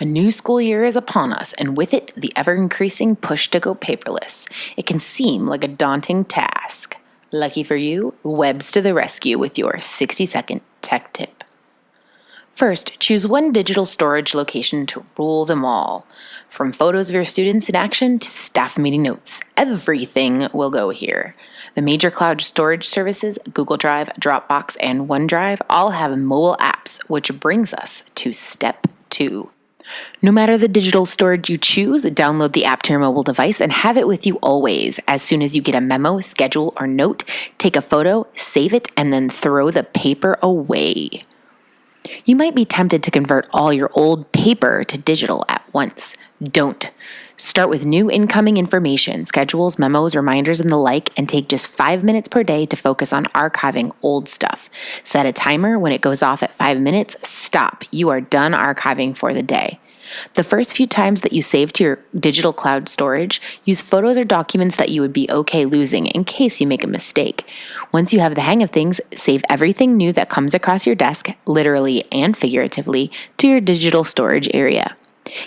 A new school year is upon us, and with it, the ever increasing push to go paperless. It can seem like a daunting task. Lucky for you, Web's to the rescue with your 60 second tech tip. First, choose one digital storage location to rule them all. From photos of your students in action to staff meeting notes, everything will go here. The major cloud storage services, Google Drive, Dropbox, and OneDrive, all have mobile apps, which brings us to step two. No matter the digital storage you choose, download the app to your mobile device and have it with you always. As soon as you get a memo, schedule, or note, take a photo, save it, and then throw the paper away. You might be tempted to convert all your old paper to digital at once. Don't. Start with new incoming information, schedules, memos, reminders, and the like, and take just five minutes per day to focus on archiving old stuff. Set a timer. When it goes off at five minutes, stop. You are done archiving for the day. The first few times that you save to your digital cloud storage, use photos or documents that you would be okay losing in case you make a mistake. Once you have the hang of things, save everything new that comes across your desk, literally and figuratively, to your digital storage area.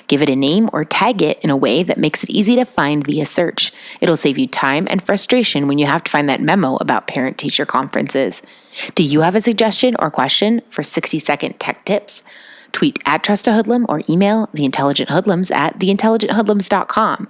Give it a name or tag it in a way that makes it easy to find via search. It'll save you time and frustration when you have to find that memo about parent teacher conferences. Do you have a suggestion or question for 60 second tech tips? Tweet at Trust a Hoodlum or email theintelligenthoodlums at theintelligenthoodlums.com.